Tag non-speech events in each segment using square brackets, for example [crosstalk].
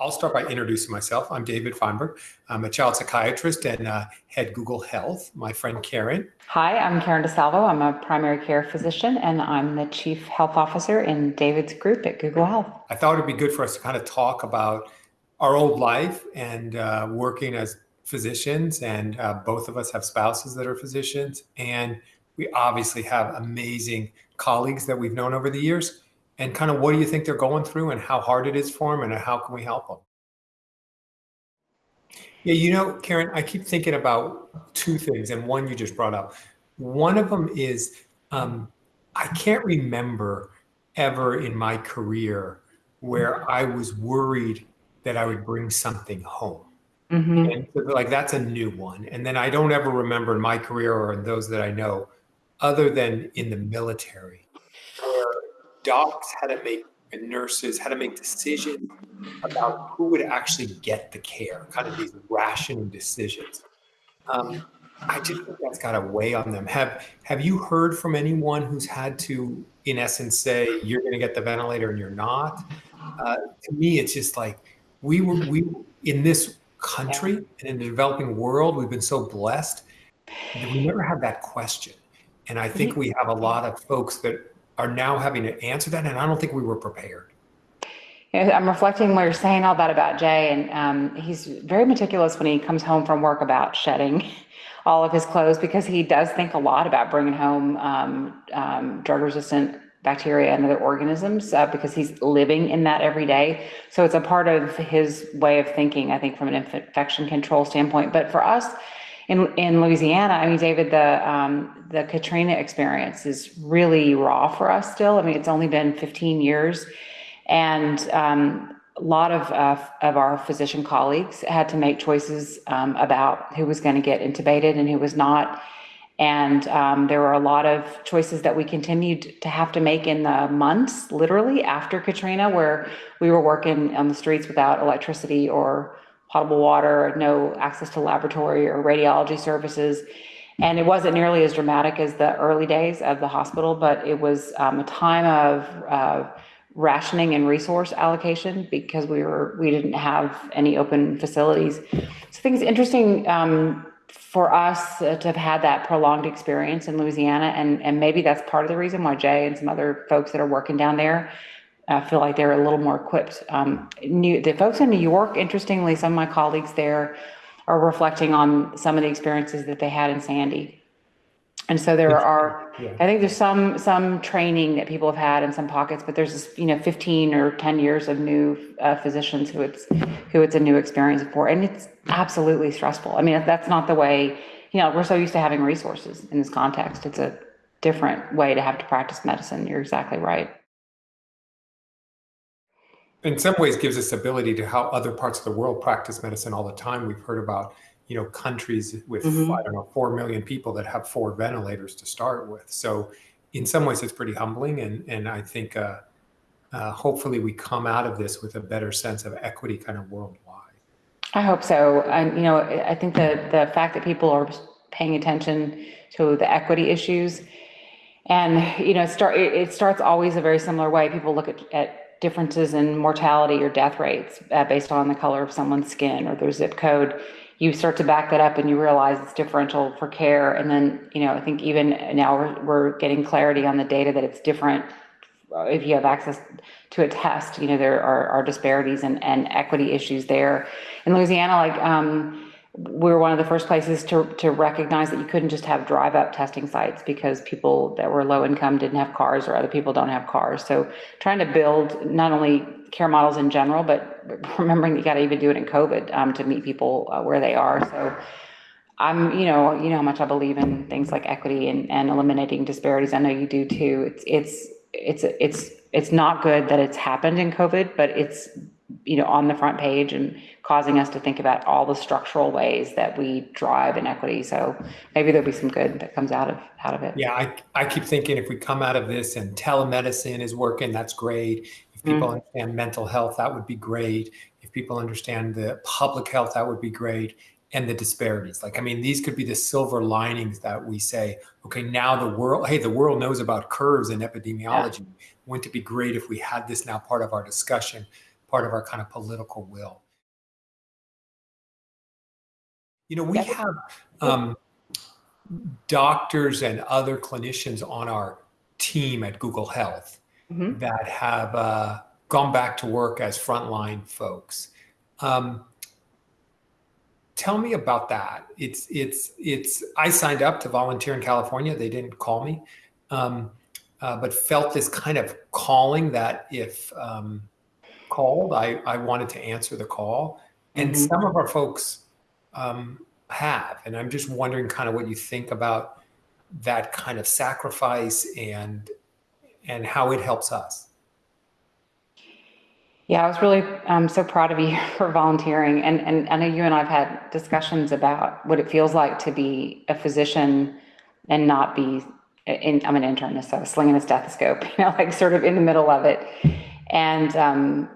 I'll start by introducing myself. I'm David Feinberg. I'm a child psychiatrist and uh, head Google Health. My friend Karen. Hi, I'm Karen DeSalvo. I'm a primary care physician and I'm the chief health officer in David's group at Google Health. I thought it'd be good for us to kind of talk about our old life and uh, working as physicians. And uh, both of us have spouses that are physicians. And we obviously have amazing colleagues that we've known over the years and kind of what do you think they're going through and how hard it is for them and how can we help them? Yeah, you know, Karen, I keep thinking about two things, and one you just brought up. One of them is um, I can't remember ever in my career where I was worried that I would bring something home. Mm-hmm. And so, like that's a new one. And then I don't ever remember in my career or in those that I know, other than in the military, docs had to make and nurses had to make decisions about who would actually get the care, kind of these rationing decisions. Um, I just think that's got a weigh on them. Have Have you heard from anyone who's had to, in essence, say you're going to get the ventilator and you're not? Uh, to me, it's just like we were we in this country and in the developing world, we've been so blessed that we never had that question. And I think we have a lot of folks that are now having to answer that, and I don't think we were prepared. I'm reflecting what you're saying all that about Jay, and um, he's very meticulous when he comes home from work about shedding [laughs] all of his clothes because he does think a lot about bringing home um, um, drug-resistant bacteria and other organisms uh, because he's living in that every day. So it's a part of his way of thinking, I think, from an infection control standpoint. But for us, in in Louisiana, I mean, David, the um, the Katrina experience is really raw for us still. I mean, it's only been 15 years, and um, a lot of uh, of our physician colleagues had to make choices um, about who was going to get intubated and who was not. And um, there were a lot of choices that we continued to have to make in the months, literally after Katrina, where we were working on the streets without electricity or potable water, no access to laboratory or radiology services. And it wasn't nearly as dramatic as the early days of the hospital, but it was um, a time of uh, rationing and resource allocation because we were we didn't have any open facilities. So I think it's interesting um, for us to have had that prolonged experience in Louisiana, and and maybe that's part of the reason why Jay and some other folks that are working down there I feel like they're a little more equipped. Um, new, the folks in New York, interestingly, some of my colleagues there are reflecting on some of the experiences that they had in Sandy. And so there are, yeah. I think there's some some training that people have had in some pockets, but there's you know 15 or 10 years of new uh, physicians who it's who it's a new experience for, and it's absolutely stressful. I mean, that's not the way you know we're so used to having resources in this context. It's a different way to have to practice medicine. You're exactly right in some ways gives us ability to how other parts of the world practice medicine all the time. We've heard about, you know, countries with mm-hmm. I don't know, four million people that have four ventilators to start with. So in some ways it's pretty humbling and and I think uh, uh, hopefully we come out of this with a better sense of equity kind of worldwide. I hope so. And you know, I think the the fact that people are paying attention to the equity issues and you know, start it, it starts always a very similar way. People look at, at differences in mortality or death rates uh, based on the color of someone's skin or their zip code. You start to back that up and you realize it's differential for care. And then you know i think even now we're, we're getting clarity on the data that it's different uh, if you have access to a test you know there are, are disparities and, and equity issues there. In louisiana like um, we were one of the first places to, to recognize that you couldn't just have drive up testing sites because people that were low income didn't have cars or other people don't have cars. So trying to build not only care models in general, but [laughs] remembering you got to even do it in COVID um, to meet people uh, where they are. So I'm, you know, you know how much I believe in things like equity and, and eliminating disparities. I know you do too. It's, it's, it's, it's, it's not good that it's happened in COVID, but it's you know, on the front page and causing us to think about all the structural ways that we drive inequity. So maybe there'll be some good that comes out of out of it. Yeah, I, I keep thinking if we come out of this and telemedicine is working, that's great. If people mm-hmm. understand mental health, that would be great. If people understand the public health, that would be great. And the disparities. Like, I mean, these could be the silver linings that we say, okay, now the world, hey, the world knows about curves and epidemiology. Yeah. Wouldn't it be great if we had this now part of our discussion? Part of our kind of political will. You know, we have um, doctors and other clinicians on our team at Google Health Mhm. that have uh, gone back to work as frontline folks. Um, tell me about that. It's it's it's. I signed up to volunteer in California. They didn't call me, um, uh, but felt this kind of calling that if um, called, I I wanted to answer the call. And Mhm. some of our folks um, have, and I'm just wondering, kind of what you think about that kind of sacrifice and and how it helps us. Yeah, I was really um, so proud of you [laughs] for volunteering. And, and I know you and I have had discussions about what it feels like to be a physician and not be, in, I'm an internist, so I was slinging a stethoscope, [laughs] you know, like sort of in the middle of it. And um,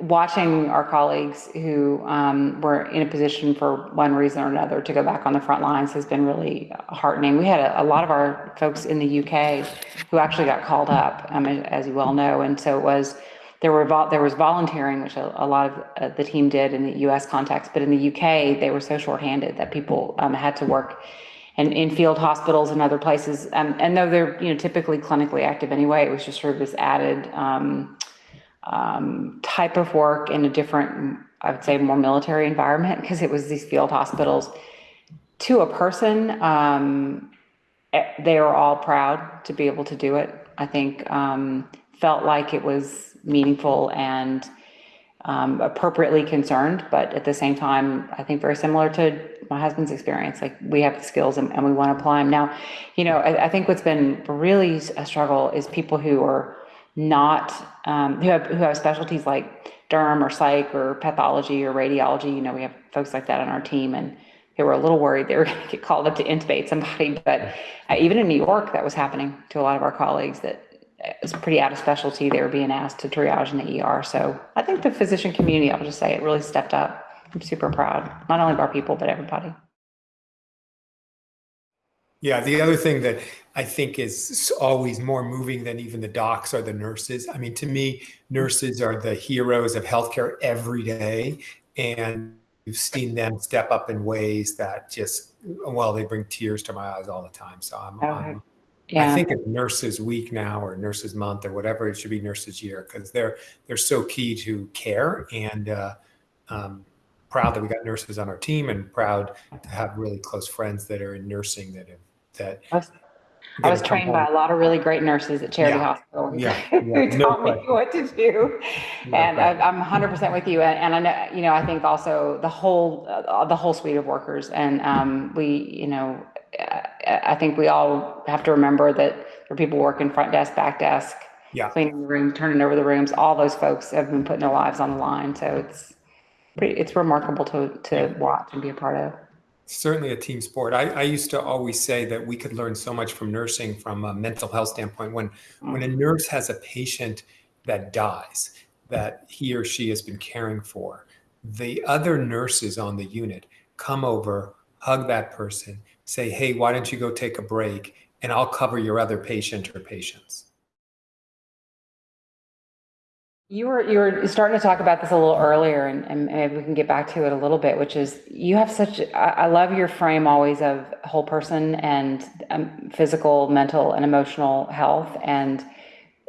Watching our colleagues who um, were in a position for one reason or another to go back on the front lines has been really heartening. We had a, a lot of our folks in the UK who actually got called up, um, as you well know. And so it was, there were there was volunteering, which a, a lot of uh, the team did in the U.S. context, but in the UK they were so shorthanded that people um, had to work in, in field hospitals and other places. Um, and though they're you know typically clinically active anyway, it was just sort of this added um, type of work in a different, I would say, more military environment because it was these field hospitals. To a person, um, eh, they were all proud to be able to do it. I think um, felt like it was meaningful and um, appropriately concerned, but at the same time, I think very similar to my husband's experience. Like we have the skills and, and we want to apply them. Now, you know, I, I think what's been really a struggle is people who are not um, who have who have specialties like derm or psych or pathology or radiology. You know, we have folks like that on our team, and they were a little worried they were [laughs] going to get called up to intubate somebody. [laughs] But uh, even in New York, that was happening to a lot of our colleagues. That it was pretty out of specialty. They were being asked to triage in the ER. So I think the physician community, I'll just say, it really stepped up. I'm super proud, not only of our people but everybody. Yeah, the other thing that I think is always more moving than even the docs are the nurses. I mean, to me, nurses are the heroes of healthcare every day. And you've seen them step up in ways that just, well, they bring tears to my eyes all the time. So I'm, Oh, I'm Yeah. I think it's Nurses Week now or Nurses Month or whatever. It should be Nurses Year because they're they're so key to care and uh, um, proud that we got nurses on our team and proud to have really close friends that are in nursing that have that. I was- I was trained by a lot of really great nurses at Charity Yeah. Hospital. Yeah, [laughs] Who yeah, no taught me what to do. No And I, question. Hundred percent with you. And, and I know, you know, I think also the whole, uh, the whole suite of workers. And, um, we, you know, I, I think we all have to remember that there are people working front desk, back desk, Yeah. cleaning the room, turning over the rooms. All those folks have been putting their lives on the line. So it's pretty, it's remarkable to, to watch and be a part of. Certainly a team sport. I, I used to always say that we could learn so much from nursing from a mental health standpoint. When mm. when a nurse has a patient that dies that he or she has been caring for, the other nurses on the unit come over, hug that person, say, "Hey, why don't you go take a break, and I'll cover your other patient or patients." You were you were starting to talk about this a little earlier, and, and maybe we can get back to it a little bit, which is you have such. I, I love your frame always of whole person and um, physical, mental, and emotional health, and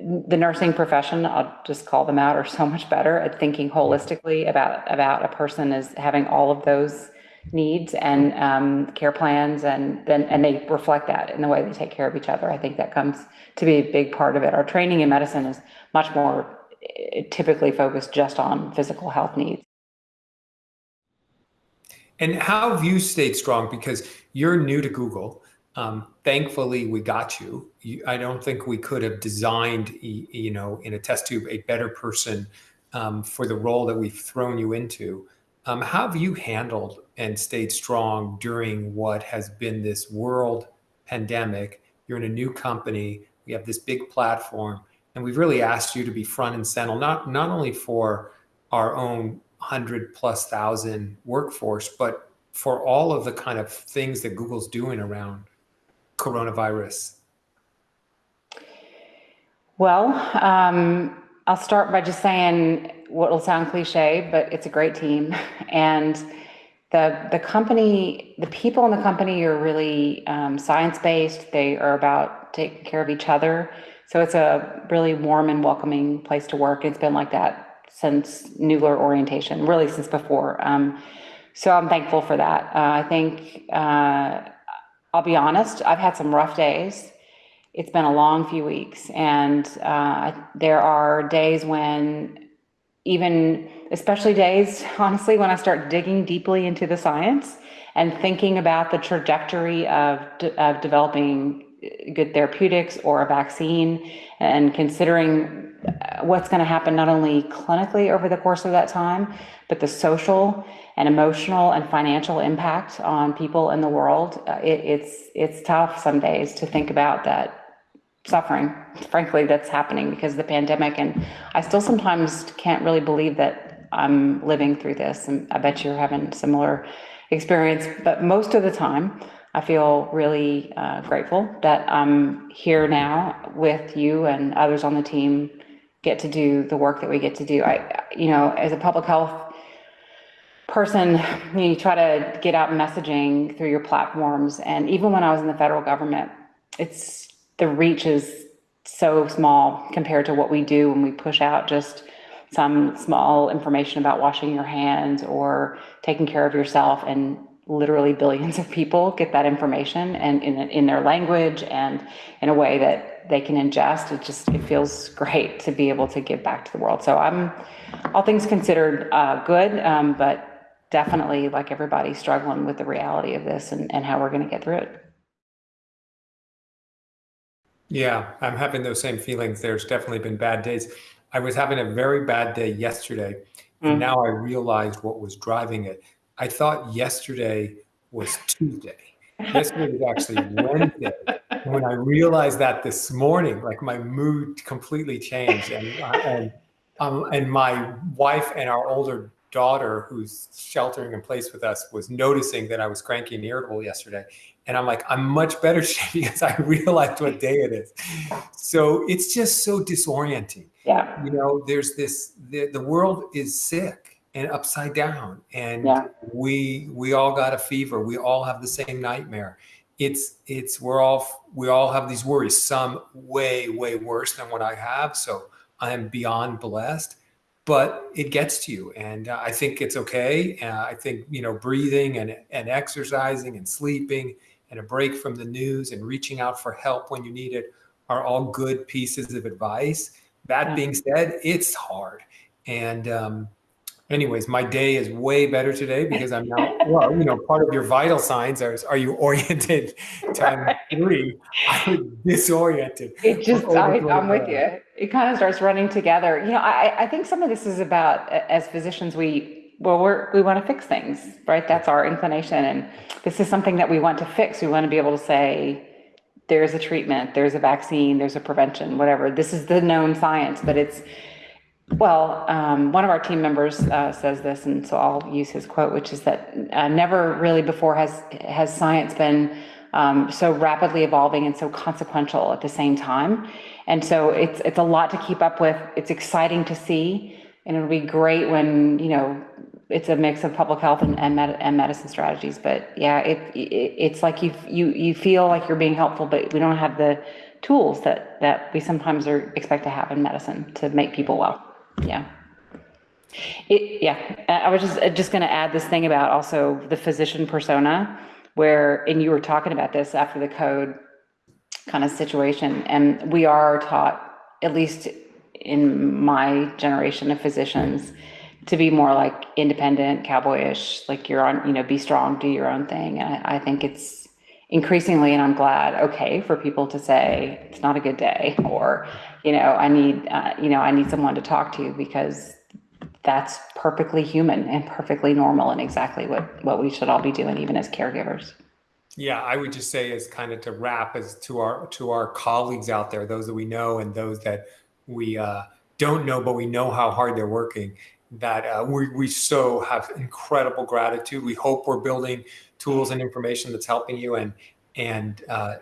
the nursing profession. I'll just call them out are so much better at thinking holistically about about a person as having all of those needs and um, care plans, and then and they reflect that in the way they take care of each other. I think that comes to be a big part of it. Our training in medicine is much more typically focused just on physical health needs. And how have you stayed strong? Because you're new to Google. Um, thankfully, we got you. you. I don't think we could have designed, you know, in a test tube, a better person um, for the role that we've thrown you into. Um, how have you handled and stayed strong during what has been this world pandemic? You're in a new company. We have this big platform, and we've really asked you to be front and center, not not only for our own hundred plus thousand workforce, but for all of the kind of things that Google's doing around coronavirus. Well, um, I'll start by just saying what will sound cliche, but it's a great team. And the, the company, the people in the company are really um, science-based. They are about taking care of each other. So it's a really warm and welcoming place to work. It's been like that since Noogler orientation, really since before. Um, so I'm thankful for that. Uh, I think, uh, I'll be honest, I've had some rough days. It's been a long few weeks and uh, there are days when even, especially days, [laughs] honestly, when I start digging deeply into the science and thinking about the trajectory of, de of developing good therapeutics or a vaccine and considering what's going to happen not only clinically over the course of that time, but the social and emotional and financial impact on people in the world. Uh, it, it's it's tough some days to think about that suffering, frankly, that's happening because of the pandemic. And I still sometimes can't really believe that I'm living through this. And I bet you're having similar experience. But most of the time, I feel really uh, grateful that I'm here now with you and others on the team get to do the work that we get to do. I, you know, as a public health person, you try to get out messaging through your platforms. And even when I was in the federal government, it's the reach is so small compared to what we do when we push out just some small information about washing your hands or taking care of yourself and literally billions of people get that information and in, in their language and in a way that they can ingest. It just, it feels great to be able to give back to the world. So I'm, all things considered, uh, good, um, but definitely like everybody struggling with the reality of this and, and how we're going to get through it. Yeah, I'm having those same feelings. There's definitely been bad days. I was having a very bad day yesterday, and mm. now I realized what was driving it. I thought yesterday was Tuesday. Yesterday was actually Wednesday. And when I realized that this morning, like my mood completely changed, and and um, and my wife and our older daughter, who's sheltering in place with us, was noticing that I was cranky and irritable yesterday. And I'm like, I'm much better [laughs] today because I realized what day it is. So it's just so disorienting. Yeah. You know, there's this, the, the world is sick and upside down. And yeah. we we all got a fever. We all have the same nightmare. It's it's we're all we all have these worries some way way worse than what i have. So i am beyond blessed but it gets to you. And uh, i think it's okay. Uh, i think you know breathing and and exercising and sleeping and a break from the news and reaching out for help when you need it are all good pieces of advice. That yeah. being said it's hard. And um, anyways, my day is way better today because I'm now, well, you know, part of your vital signs are, are you [laughs] oriented time three? I was disoriented. It just, I, am with you. It kind of starts running together. You know, I, I think some of this is about, as physicians, we, well, we're, we want to fix things, right? That's our inclination. And this is something that we want to fix. We want to be able to say, there's a treatment, there's a vaccine, there's a prevention, whatever. This is the known science, but it's, well, um, one of our team members uh, says this, and so I'll use his quote, which is that uh, never really before has has science been um, so rapidly evolving and so consequential at the same time. And so it's it's a lot to keep up with. It's exciting to see, and it'll be great when you know it's a mix of public health and and, med and medicine strategies. But yeah, it, it it's like you you you feel like you're being helpful, but we don't have the tools that that we sometimes are expect to have in medicine to make people well. Yeah. It, yeah, uh, I was just, uh, just going to add this thing about also the physician persona where, and you were talking about this after the code kind of situation, and we are taught, at least in my generation of physicians, to be more like independent, cowboyish, like you're on, you know, be strong, do your own thing. And I, I think it's increasingly, and I'm glad, okay, for people to say it's not a good day, or you know, I need, uh, you know, I need someone to talk to because that's perfectly human and perfectly normal and exactly what what we should all be doing, even as caregivers. Yeah, I would just say as kind of to wrap as to our to our colleagues out there, those that we know and those that we uh, don't know, but we know how hard they're working. That uh, we we so have incredible gratitude. We hope we're building tools and information that's helping you and and uh,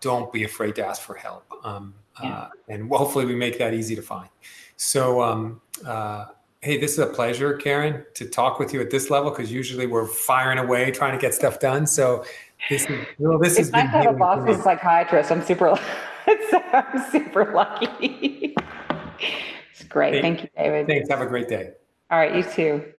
don't be afraid to ask for help um, yeah. uh, and hopefully we make that easy to find so um, uh, hey, this is a pleasure, Karen, to talk with you at this level because usually we're firing away trying to get stuff done. So this is well, this has It's nice to have a boss for who's a psychiatrist. I'm super, [laughs] I'm super lucky. [laughs] It's great. Hey, Thank you, David. Thanks. Have a great day. All right, you too.